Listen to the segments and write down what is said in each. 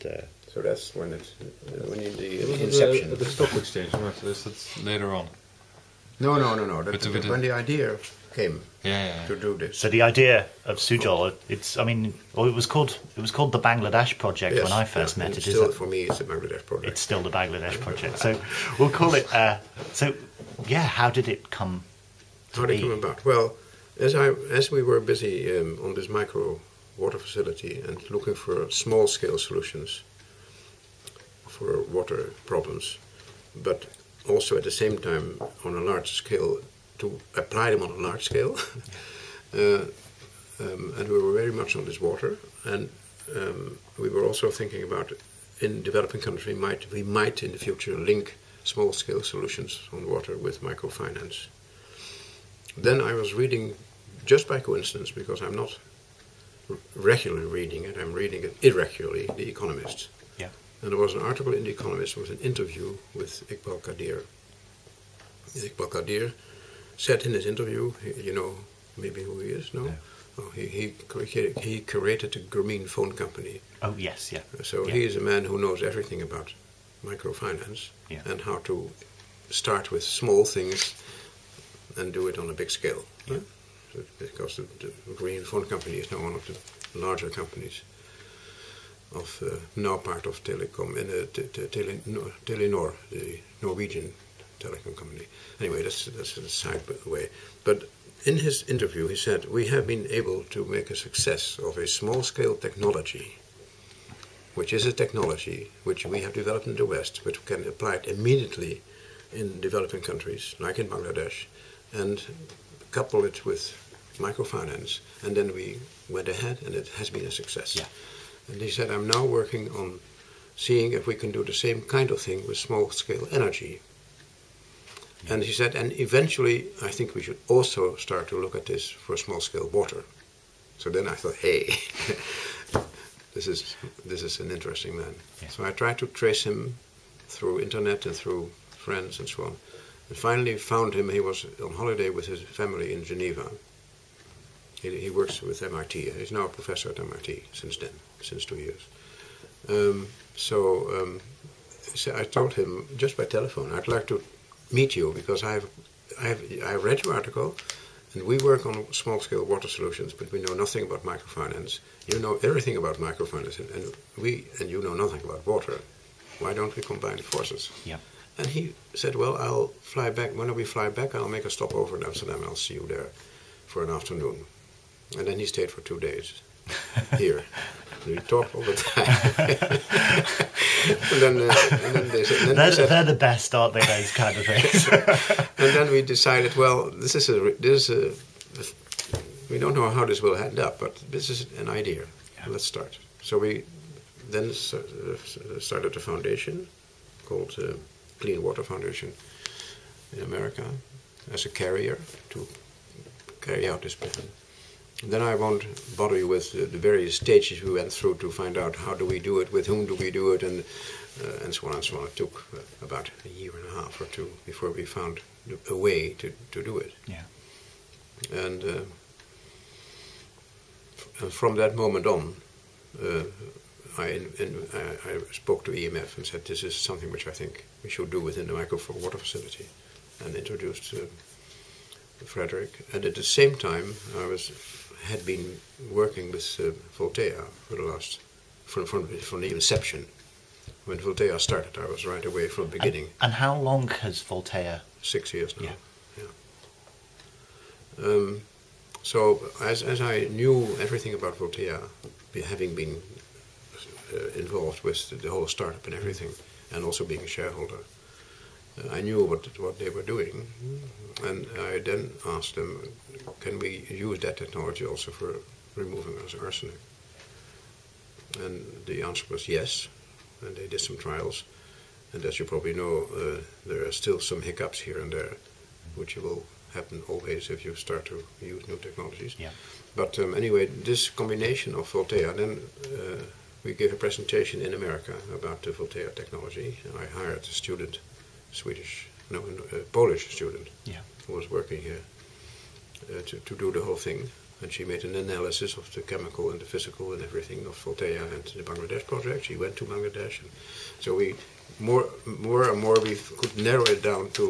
just. Uh, So that's when it when in the, It inception. the, the stock exchange, right? This is later on. no, no, no, no. That, But the- that- when the idea came Yeah, yeah, yeah. to do this. so the idea of Sujol, it's I mean, well, it was called it was called the Bangladesh project Yes, when I first yeah, met and it. Is Still, that- for me, it's a Bangladesh project. it's still the Bangladesh project. So we'll call it. Uh, so yeah, how did it come? to How did it come about? Well, as I as we were busy um, on this micro water facility and looking for small scale solutions for water problems, but also at the same time on a large scale to apply them on a large scale. uh, um, and we were very much on this water, and um, we were also thinking about in developing countries might we might in the future link small scale solutions on water with microfinance. Then I was reading, just by coincidence, because I'm not regularly reading it, I'm reading it irregularly, The Economist. Yeah. And there was an article in The Economist with an interview with Iqbal Quadir. Iqbal Quadir said in his interview, you know maybe who he is, no? No. Oh, he, he, he created a Grameenphone company. Oh yes, yeah. So Yeah. he is a man who knows everything about microfinance Yeah. and how to start with small things and do it on a big scale. Yeah. So- Because the, the Grameenphone Company is now one of the larger companies of uh, now part of Telecom and uh, te- te- Tele, no, Telenor, the Norwegian telecom company. Anyway, that's that's a side way. But in his interview, he said we have been able to make a success of a small-scale technology which is a technology which we have developed in the West, which can apply it immediately in developing countries, like in Bangladesh, and couple it with microfinance. And then we went ahead, and it has been a success. Yeah. And he said, I'm now working on seeing if we can do the same kind of thing with small scale energy. And he said, and eventually, I think we should also start to look at this for small scale water. So then I thought, hey, this is this is an interesting man. Yeah. So I tried to trace him through internet and through friends and so on. And finally found him. He was on holiday with his family in Geneva. He, he works with MIT. He's now a professor at MIT since then, since two years. Um, so, um, so I told him just by telephone, I'd like to meet you because I've I've I read your article, and we work on small-scale water solutions, but we know nothing about microfinance. You know everything about microfinance, and, and we and you know nothing about water. Why don't we combine forces? Yeah. And he said, "Well, I'll fly back. When we fly back, I'll make a stopover in Amsterdam. I'll see you there for an afternoon." And then he stayed for two days here. We talked all the time. and then, uh, and then they said, then They're, said, they're the best, aren't they? Those kind of things. and then we decided, well, this is a this is a we don't know how this will end up, but this is an idea. Yeah. Let's start. So we then uh, started a foundation called uh, Clean Water Foundation in America as a carrier to carry out this plan. Then I won't bother you with the, the various stages we went through to find out how do we do it, with whom do we do it, and uh, and so on and so on. It took uh, about a year and a half or two before we found a way to, to do it. Yeah. And, uh, and from that moment on, uh, I, in, I, I spoke to EMF and said, this is something which I think we should do within the micro water facility, and introduced uh, Frederick. And at the same time, I was had been working with uh, Voltea for the last, from, from, from the inception. When Voltea started, I was right away from the beginning. And how long has Voltea? Six years now. Yeah. Yeah. Um, so as as I knew everything about Voltea, having been uh, involved with the, whole startup and everything, and also being a shareholder, uh, I knew what what they were doing, and I then asked them, can we use that technology also for removing us arsenic? And the answer was yes, and they did some trials. And as you probably know, uh, there are still some hiccups here and there, which will happen always if you start to use new technologies. Yeah. But um, anyway, this combination of Voltea, then uh, we gave a presentation in America about the Voltea technology, and I hired a student, Swedish, no, a Polish student, Yeah. who was working here uh, to, to do the whole thing. and she made an analysis of the chemical and the physical and everything of Voltea and the Bangladesh project. She went to Bangladesh, and so we more more and more we could narrow it down to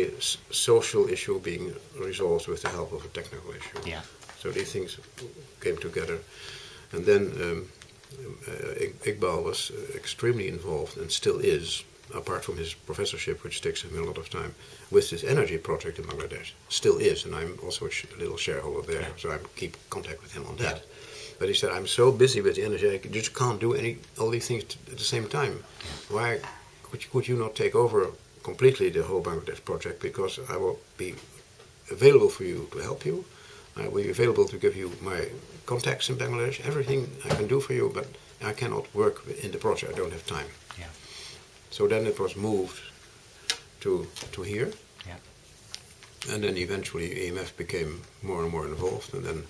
a social issue being resolved with the help of a technical issue. Yeah. So these things came together, and then um, Iqbal was uh, extremely involved and still is, apart from his professorship, which takes him a lot of time, with this energy project in Bangladesh. Still is, and I'm also a, little shareholder there, so I keep contact with him on that. But he said, I'm so busy with the energy, I just can't do any all these things t- at the same time. Why could you, could you not take over completely the whole Bangladesh project? Because I will be available for you to help you. I will be available to give you my contacts in Bangladesh, everything I can do for you, but I cannot work in the project. I don't have time. Yeah. So then it was moved to to here, Yeah. and then eventually EMF became more and more involved, and then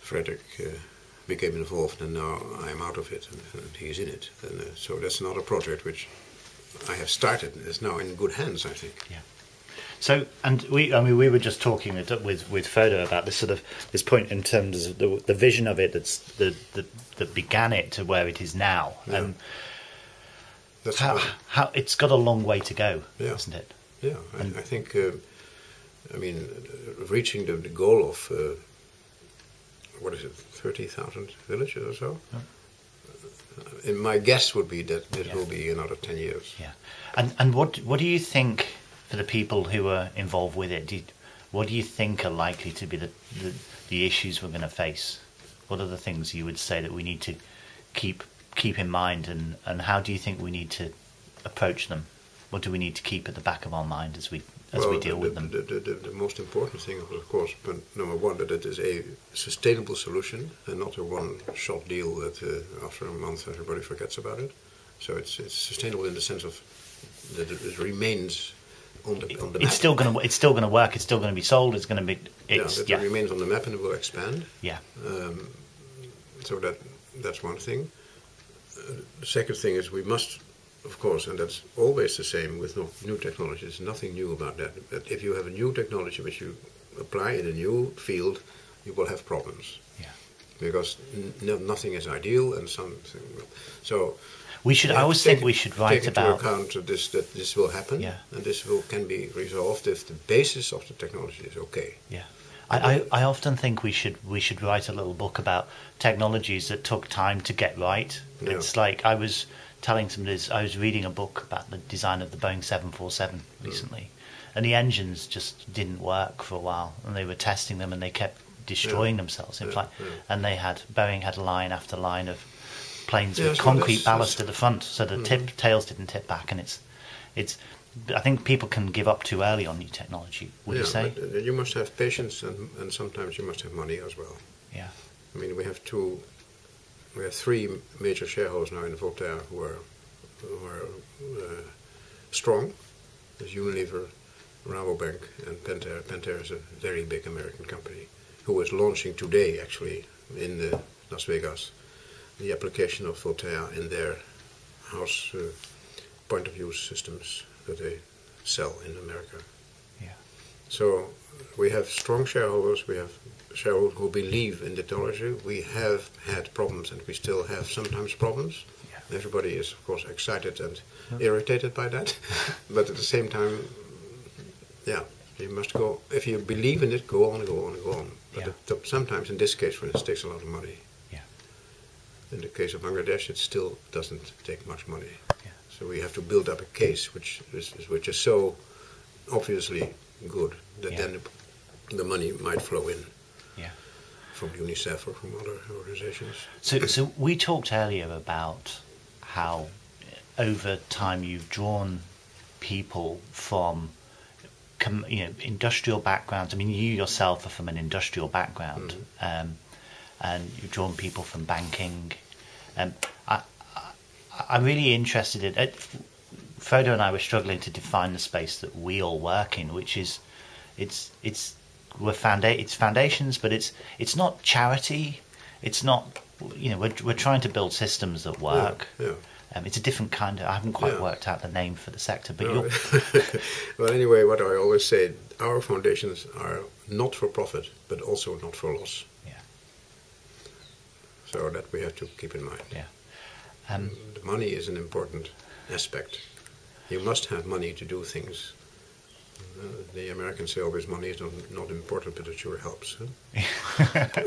Frederick uh, became involved, and now I am out of it, and, and he's in it. And uh, so that's another project which I have started. and is now in good hands, I think. Yeah. So, and we, I mean, we were just talking with with, with Frodo about this sort of this point in terms of the, the vision of it that's the, the that began it to where it is now, Yeah. and That's how, how it's got a long way to go, Yeah. isn't it? Yeah, I, I think, uh, I mean, uh, reaching the, the goal of, uh, what is it, 30,000 villages or so? Uh, and my guess would be that it Yeah. will be another 10 years. Yeah. And and what what do you think for the people who are involved with it? Do you, what do you think are likely to be the, the the issues we're going to face? What are the things you would say that we need to keep keep in mind, and and how do you think we need to approach them? What do we need to keep at the back of our mind as we as we deal the, with them? The, the, the, most important thing, of course, but number one, that it is a sustainable solution and not a one-shot deal that uh, after a month everybody forgets about it. So it's, it's sustainable in the sense of that it remains on the, on the map. It's still going to it's still going to work. It's still going to be sold. It's going to be it's that yeah it remains on the map and it will expand. yeah Um, so that that's one thing. Uh, the second thing is we must, of course, and that's always the same with no, new technology. There's nothing new about that. But if you have a new technology which you apply in a new field, you will have problems yeah. because n- nothing is ideal and something. So We should. you I always to think we should write take into account that this that this will happen, Yeah. and this will can be resolved if the basis of the technology is okay. Yeah. I, I, I often think we should we should write a little book about technologies that took time to get right. Yeah. It's like I was telling somebody this I was reading a book about the design of the Boeing seven four seven mm. recently. And the engines just didn't work for a while and they were testing them and they kept destroying Yeah. themselves in Yeah, flight. yeah. And they had Boeing had line after line of planes Yeah, with concrete Mm-hmm. ballast at the front so the tip tails didn't tip back and it's it's I think people can give up too early on new technology, would you say? uh, you must have patience, and, and sometimes you must have money as well. yeah. I mean, we have two, we have three major shareholders now in Voltea who are, who are uh, strong. There's Unilever, Rabobank, and Pentair. Pentair is a very big American company who is launching today, actually, in the Las Vegas, the application of Voltea in their house uh, point of use systems that they sell in America. Yeah. So we have strong shareholders. We have shareholders who believe in the technology. We have had problems, and we still have sometimes problems. Yeah. Everybody is, of course, excited and irritated by that, but at the same time, yeah, you must go. If you believe in it, go on, go on, go on. But Yeah. it, sometimes, in this case, when it takes a lot of money. In the case of Bangladesh, it still doesn't take much money. Yeah. So we have to build up a case which is, which is so obviously good that Yeah. then the money might flow in Yeah. from UNICEF or from other organizations. So, so we talked earlier about how over time you've drawn people from, com, you know, industrial backgrounds. I mean, you yourself are from an industrial background, um, and you've drawn people from banking. Um, I, I, I'm really interested in. Uh, Frodo and I were struggling to define the space that we all work in, which is, it's it's we're founda- it's foundations, but it's it's not charity. It's not you know we're we're trying to build systems that work. yeah. Um, it's a different kind of. I haven't quite Yeah. worked out the name for the sector, but No. you're well, anyway, what I always say, our foundations are not for profit, but also not for loss. So that we have to keep in mind. Yeah. Um, The money is an important aspect. You must have money to do things. Uh, the Americans say always money is not, not important, but it sure helps. Huh?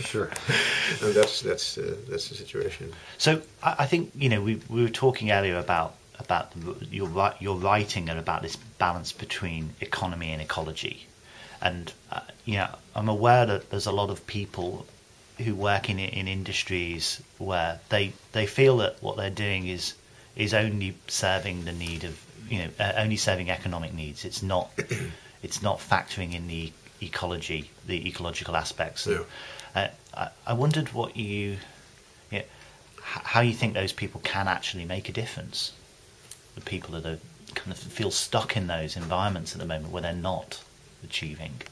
Sure. and that's that's uh, that's the situation. So I, I think you know we we were talking earlier about about the, your your writing and about this balance between economy and ecology, and uh, you know I'm aware that there's a lot of people who work in in industries where they they feel that what they're doing is is only serving the need of you know uh, only serving economic needs. It's not it's not factoring in the ecology the ecological aspects. Yeah. Uh, I, I wondered what you yeah, h- how you think those people can actually make a difference. The people that are kind of feel stuck in those environments at the moment where they're not achieving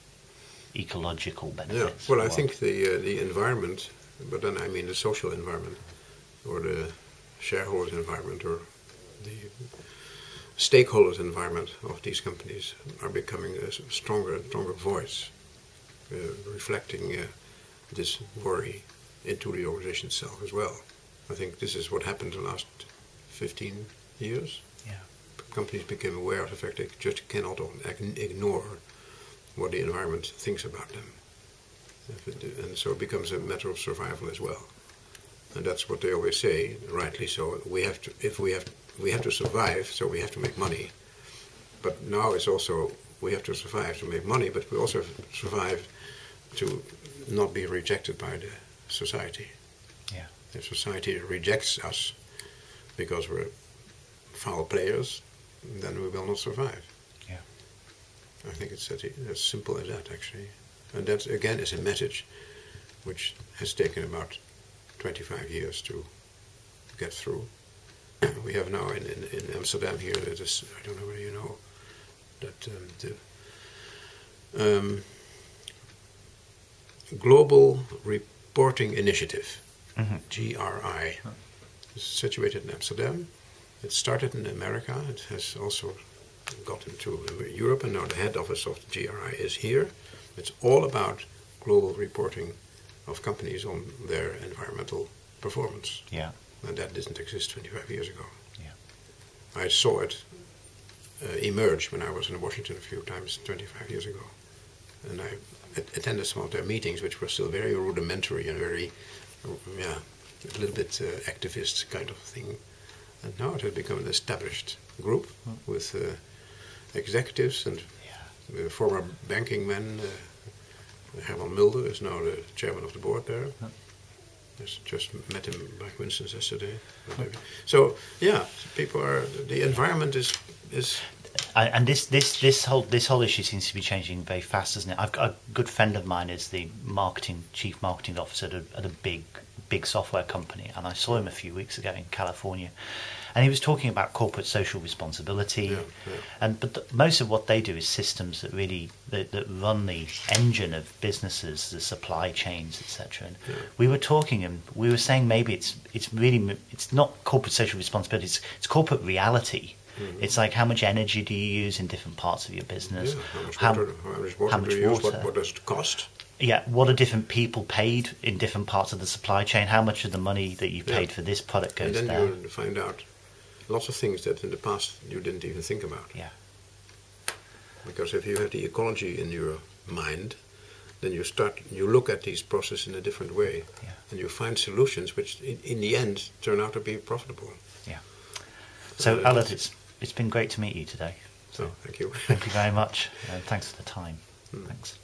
ecological Yeah. benefits. Well, I Or- think the uh, the environment, but then I mean the social environment, or the shareholders' environment, or the stakeholders' environment of these companies are becoming a stronger and stronger voice, uh, reflecting uh, this worry into the organization itself as well. I think this is what happened the last 15 years. Yeah. Companies became aware of the fact they just cannot ignore what the environment thinks about them. It- And so it becomes a matter of survival as well. And that's what they always say, rightly so. We have to, if we have, we have to survive, so we have to make money. But now it's also we have to survive to make money, but we also have to survive to not be rejected by the society. Yeah. If society rejects us because we're foul players, then we will not survive. I think it's as simple as that, actually. And that, again, is a message which has taken about 25 years to get through. We have now in, in, in Amsterdam here, is, I don't know whether you know, that um, the um, Global Reporting Initiative, Mhm. GRI, is situated in Amsterdam. It started in America. It has also got into Europe, and now the head office of the GRI is here. It's all about global reporting of companies on their environmental performance, Yeah. and that didn't exist 25 years ago. Yeah. I saw it uh, emerge when I was in Washington a few times 25 years ago, and I attended some of their meetings, which were still very rudimentary and very, yeah, a little bit uh, activist kind of thing. And now it has become an established group with uh, executives and Yeah. former banking men. Uh, Herman Mulder is now the chairman of the board there. Just, just met him by coincidence yesterday. So yeah, people are. The environment is is and this, this, this whole this whole issue seems to be changing very fast, doesn't it? I've got a good friend of mine is the marketing chief marketing officer at a, at a big big software company, and I saw him a few weeks ago in California, and he was talking about corporate social responsibility, Yeah, yeah. and but the, most of what they do is systems that really that, that run the engine of businesses, the supply chains, etc. And Yeah. we were talking, and we were saying maybe it's it's really it's not corporate social responsibility, it's, it's corporate reality. Mm-hmm. It's like how much energy do you use in different parts of your business? yeah, how much How- water, how much water how do much you use? What, water? what does it cost? Yeah, what are different people paid in different parts of the supply chain? How much of the money that you Yeah. paid for this product goes and then there? you find out lots of things that in the past you didn't even think about. Yeah, Because if you have the ecology in your mind, then you start you look at these processes in a different way, Yeah. and you find solutions which, in, in the end, turn out to be profitable. yeah. So, Uh, Albert, it's it's been great to meet you today. So thank you. Thank you very much, and thanks for the time. Hmm. Thanks.